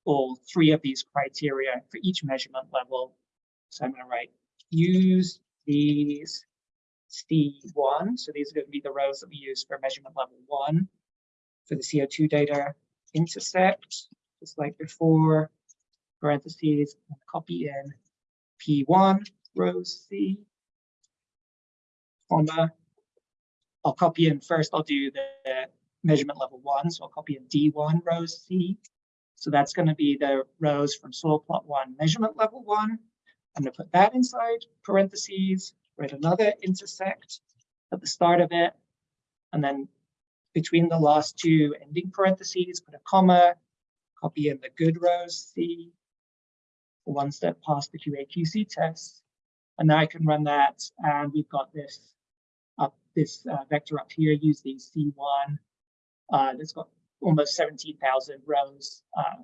all three of these criteria for each measurement level. So I'm going to write use these C1. So these are going to be the rows that we use for measurement level one for the CO2 data. Intersect, just like before, parentheses, and copy in P1 row C, comma. I'll copy in first, I'll do the measurement level one. So I'll copy in D1 row C so that's going to be the rows from soil plot one, measurement level one. I'm going to put that inside parentheses, write another intersect at the start of it. And then between the last two ending parentheses, put a comma, copy in the good rows C, the ones that pass the QA/QC test. And now I can run that, and we've got this up this uh, vector up here, using C1. Uh, that's got almost 17,000 rows uh,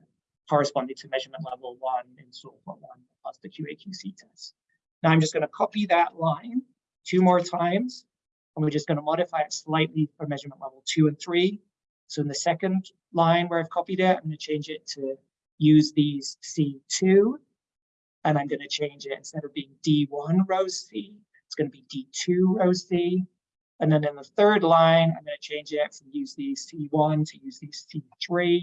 corresponding to measurement level one in plot one plus the QA/QC test. Now I'm just going to copy that line two more times, and we're just going to modify it slightly for measurement level two and three. So in the second line where I've copied it, I'm going to change it to use these C2, and I'm going to change it instead of being D1 row C, it's going to be D2 row C. And then in the third line, I'm going to change it from use these C1 to use these C3.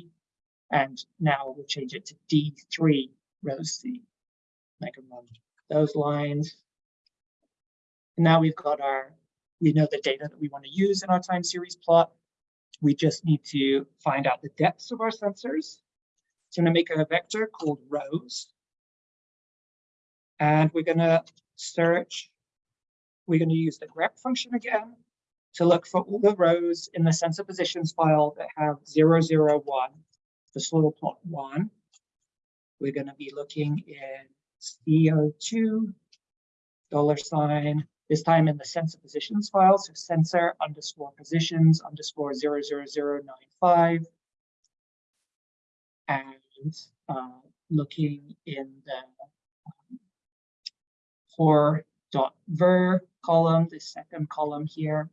And now we'll change it to D3 row C. I can run those lines. And now we've got our, we know the data that we want to use in our time series plot. We just need to find out the depths of our sensors. So I'm going to make a vector called rows. And we're going to search, we're going to use the grep function again to look for all the rows in the sensor positions file that have 001, the soil plot one. We're going to be looking in CO2, dollar sign, this time in the sensor positions file, so sensor underscore positions underscore 00095. And uh, looking in the HOR.VER column, the second column here,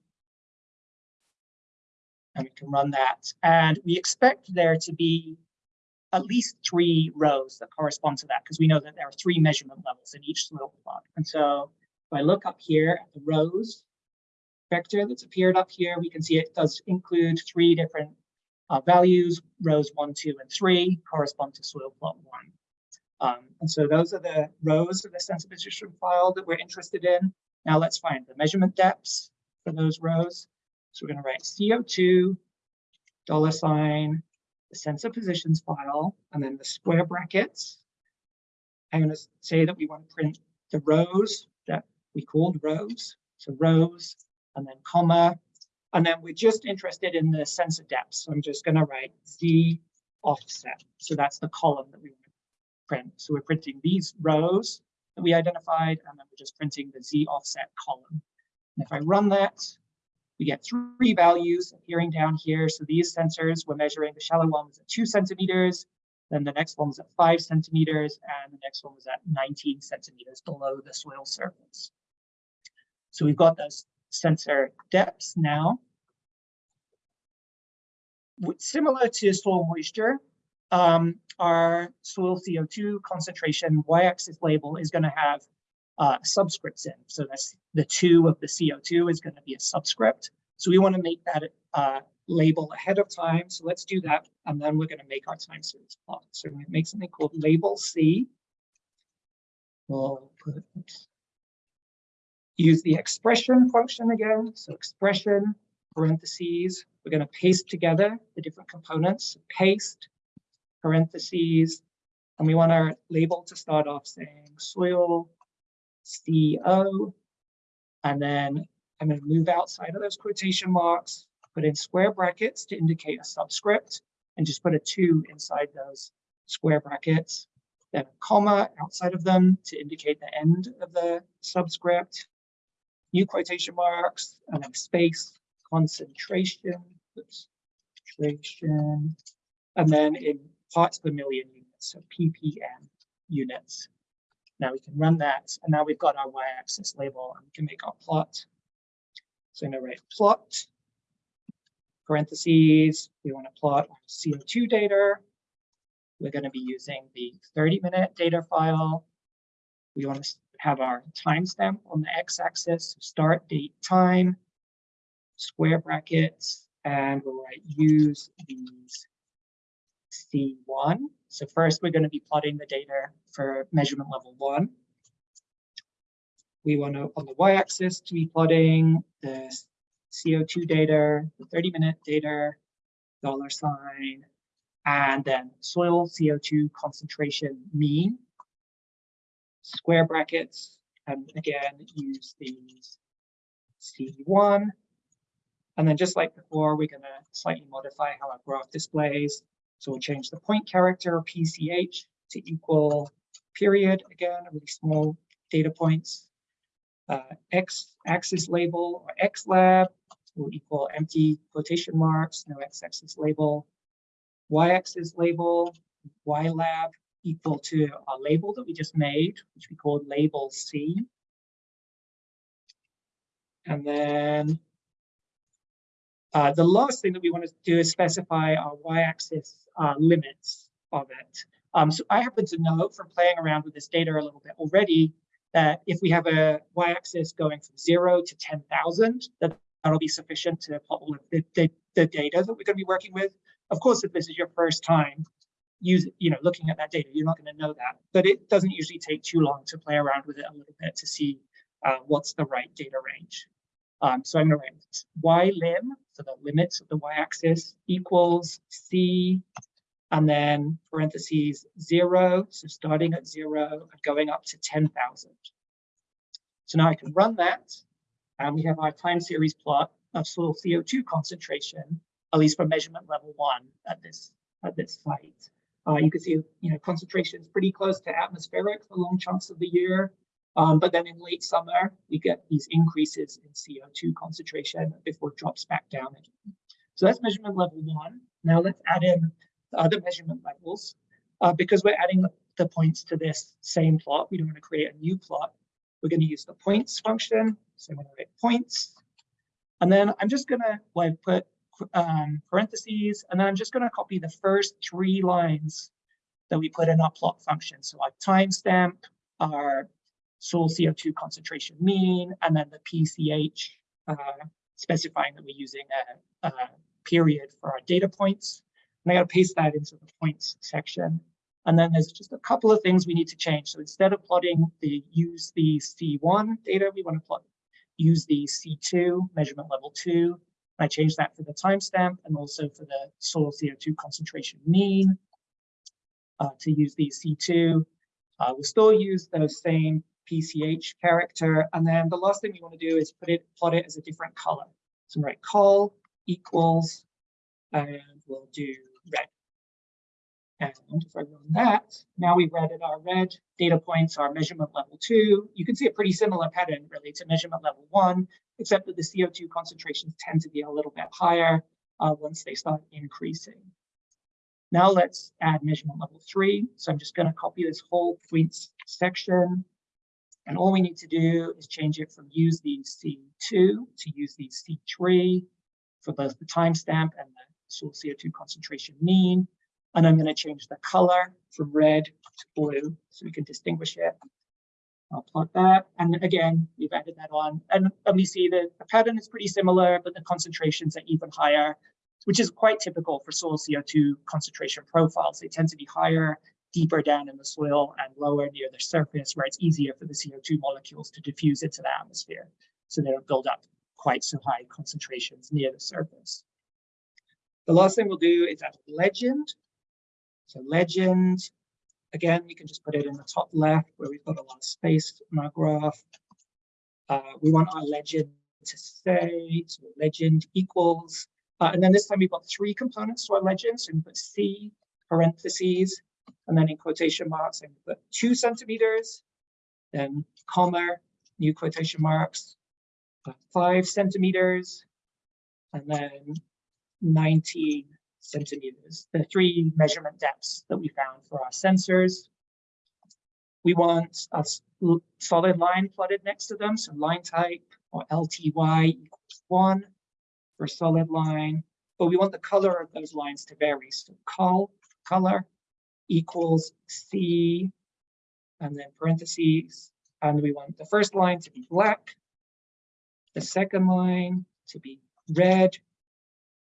and we can run that. And we expect there to be at least three rows that correspond to that because we know that there are three measurement levels in each soil plot. And so if I look up here at the rows vector that's appeared up here, we can see it does include three different uh, values, rows one, two, and three correspond to soil plot one. Um, and so those are the rows of the sensor position file that we're interested in. Now let's find the measurement depths for those rows. So we're going to write CO2, dollar sign, the sensor positions file, and then the square brackets. I'm going to say that we want to print the rows that we called rows. So rows, and then comma, and then we're just interested in the sensor depth. So I'm just going to write Z offset. So that's the column that we want print. So we're printing these rows that we identified, and then we're just printing the Z offset column. And if I run that, we get three values appearing down here. So these sensors, we're measuring the shallow one was at two centimeters, then the next one was at five centimeters, and the next one was at 19 centimeters below the soil surface. So we've got those sensor depths now. Similar to soil moisture, um, our soil CO2 concentration y-axis label is going to have uh, subscripts in. So that's the two of the CO2 is going to be a subscript. So we want to make that uh, label ahead of time. So let's do that. And then we're going to make our time series plot. So to make something called label C. We'll put, use the expression function again. So expression, parentheses. We're going to paste together the different components. Paste, parentheses. And we want our label to start off saying soil CO. And then I'm going to move outside of those quotation marks, put in square brackets to indicate a subscript, and just put a two inside those square brackets. Then a comma outside of them to indicate the end of the subscript. New quotation marks, and then space, concentration, oops, concentration, and then in parts per million units, so ppm units. Now we can run that, and now we've got our y-axis label, and we can make our plot. So I'm going to write plot, parentheses, we want to plot CO2 data. We're going to be using the 30-minute data file. We want to have our timestamp on the x-axis, start, date, time, square brackets, and we'll write use these C1. So first, we're going to be plotting the data for measurement level one. We want to, on the y-axis, to be plotting the CO2 data, the 30-minute data, dollar sign, and then soil CO2 concentration mean, square brackets, and again, use these C1. And then just like before, we're going to slightly modify how our graph displays. So we'll change the point character PCH to equal period, again, really small data points. Uh, X axis label or X lab will equal empty quotation marks, no X axis label. Y axis label, Y lab equal to a label that we just made, which we called label C. And then uh, the last thing that we want to do is specify our y-axis uh, limits of it. Um, so I happen to know from playing around with this data a little bit already that if we have a y-axis going from zero to 10,000, that that'll be sufficient to plot all of the, the, the, data that we're going to be working with. Of course, if this is your first time use, you know, looking at that data, you're not going to know that. But it doesn't usually take too long to play around with it a little bit to see uh, what's the right data range. Um, so I'm going to write y lim, so the limits of the y-axis equals c, and then parentheses zero, so starting at zero and going up to 10,000. So now I can run that, and we have our time series plot of soil CO2 concentration, at least for measurement level one at this at this site. Uh, you can see, you know, concentration is pretty close to atmospheric for long chunks of the year. Um, but then in late summer, we get these increases in CO2 concentration before it drops back down again. So that's measurement level one. Now let's add in the other measurement levels. Uh, because we're adding the, points to this same plot, we don't want to create a new plot. We're going to use the points function. So I'm going to write points. And then I'm just going to, I put um, parentheses, and then I'm just going to copy the first three lines that we put in our plot function. So our timestamp, our soil CO2 concentration mean, and then the PCH uh, specifying that we're using a, a, period for our data points. And I got to paste that into the points section. And then there's just a couple of things we need to change. So instead of plotting the use the C1 data, we want to plot use the C2 measurement level two. I changed that for the timestamp and also for the soil CO2 concentration mean uh, to use the C2. Uh, we'll still use those same PCH character. And then the last thing we want to do is put it, plot it as a different color. So write col equals, and we'll do red. And if I run that, now we've added our red data points, our measurement level two. You can see a pretty similar pattern really to measurement level one, except that the CO2 concentrations tend to be a little bit higher uh, once they start increasing. Now let's add measurement level three. So I'm just going to copy this whole points section and all we need to do is change it from use the C2 to use the C3 for both the timestamp and the soil CO2 concentration mean. And I'm going to change the color from red to blue so we can distinguish it. I'll plot that. And again, we've added that on. And, and we see that the pattern is pretty similar, but the concentrations are even higher, which is quite typical for soil CO2 concentration profiles. They tend to be higher deeper down in the soil and lower near the surface where it's easier for the CO2 molecules to diffuse into the atmosphere. So they don't build up quite so high concentrations near the surface. The last thing we'll do is add legend. So legend, again, we can just put it in the top left where we've got a lot of space in our graph. Uh, we want our legend to say, so legend equals, uh, and then this time we've got three components to our legend. So we put C parentheses, and then in quotation marks, I put two centimeters, then comma, new quotation marks, uh, five centimeters, and then 19 centimeters, the three measurement depths that we found for our sensors. We want a solid line plotted next to them, so line type or LTY equals one for solid line, but we want the color of those lines to vary. So col color equals C, and then parentheses, and we want the first line to be black, the second line to be red,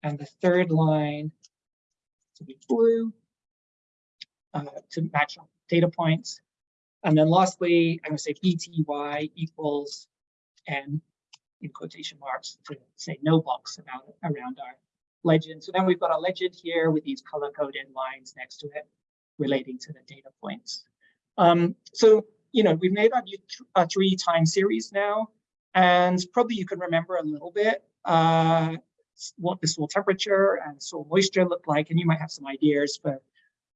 and the third line to be blue uh, to match up data points. And then lastly, I'm going to say BTY equals N in quotation marks to say no box about around our legend. So then we've got a legend here with these color coded lines next to it relating to the data points. Um, so, you know, we've made our, three time series now, and probably you can remember a little bit uh, what the soil temperature and soil moisture look like, and you might have some ideas for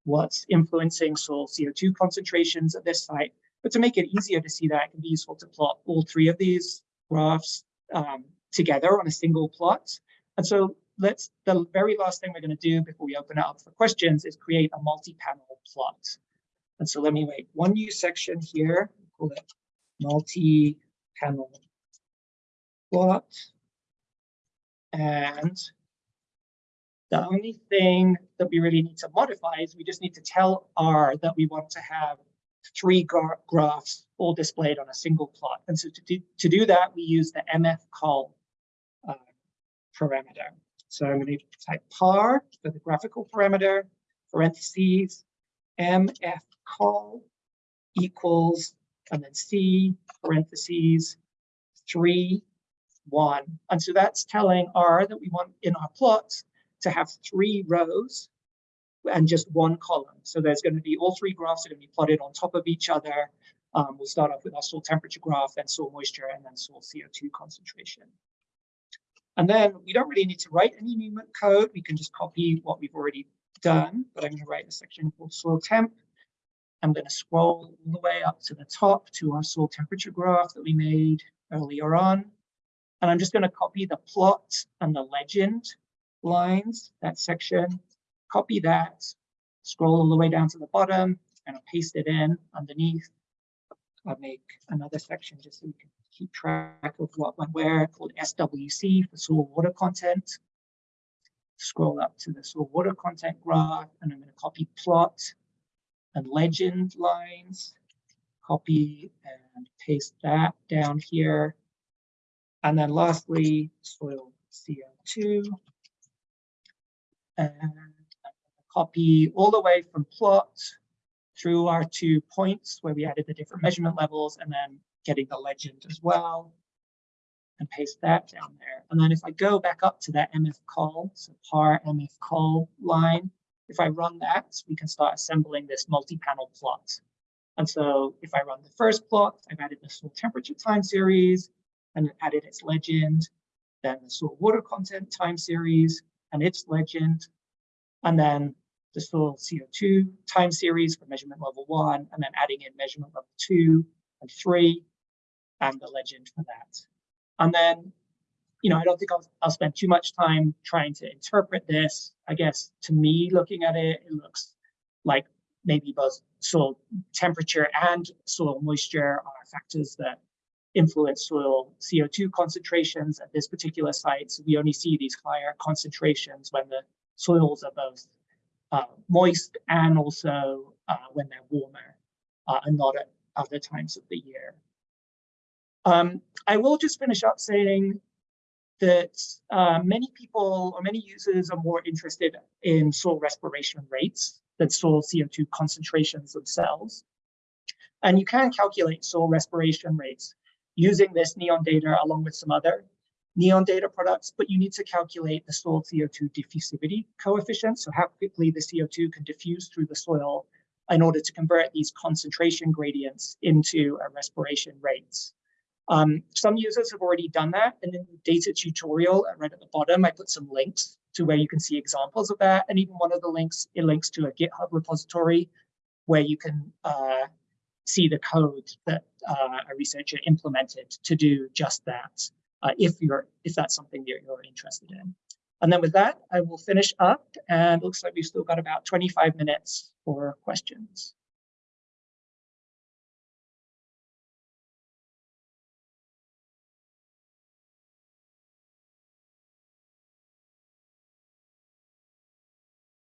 what's influencing soil CO2 concentrations at this site. But to make it easier to see that, it can be useful to plot all three of these graphs um, together on a single plot. And so let's the very last thing we're going to do before we open it up for questions is create a multi-panel plot. And so let me make one new section here, call it multi-panel plot. And the only thing that we really need to modify is we just need to tell R that we want to have three gra graphs all displayed on a single plot. And so to do, to do that, we use the mfcol uh, parameter. So I'm going to type par for the graphical parameter parentheses, mf call equals, and then C parentheses, three, one. And so that's telling R that we want in our plots to have three rows and just one column. So there's going to be all three graphs are going to be plotted on top of each other. Um, we'll start off with our soil temperature graph, then soil moisture, and then soil CO2 concentration. And then we don't really need to write any new code. We can just copy what we've already done, but I'm going to write a section called soil temp. I'm going to scroll all the way up to the top to our soil temperature graph that we made earlier on. And I'm just going to copy the plot and the legend lines, that section, copy that, scroll all the way down to the bottom, and I'll paste it in underneath. I'll make another section just so we can keep track of what went where, called SWC for soil water content. Scroll up to the soil water content graph, and I'm going to copy plot and legend lines, copy and paste that down here. And then lastly, soil CO2. And copy all the way from plot through our two points where we added the different measurement levels and then getting the legend as well and paste that down there. And then if I go back up to that mfcol, so par mfcol line, if I run that, we can start assembling this multi-panel plot. And so if I run the first plot, I've added the soil temperature time series and added its legend, then the soil water content time series and its legend, and then the soil CO2 time series for measurement level one, and then adding in measurement level two and three, and the legend for that. And then, you know, I don't think I'll, I'll spend too much time trying to interpret this. I guess to me, looking at it, it looks like maybe both soil temperature and soil moisture are factors that influence soil CO2 concentrations at this particular site. So we only see these higher concentrations when the soils are both uh, moist and also uh, when they're warmer uh, and not at other times of the year. Um, I will just finish up saying that uh, many people or many users are more interested in soil respiration rates than soil CO2 concentrations themselves. And you can calculate soil respiration rates using this NEON data along with some other NEON data products, but you need to calculate the soil CO2 diffusivity coefficient, so how quickly the CO2 can diffuse through the soil in order to convert these concentration gradients into a respiration rates. Um, some users have already done that, and in the data tutorial right at the bottom, I put some links to where you can see examples of that, and even one of the links, it links to a GitHub repository where you can uh, see the code that uh, a researcher implemented to do just that uh, if you're if that's something that you're interested in. And then with that, I will finish up and looks like we've still got about 25 minutes for questions.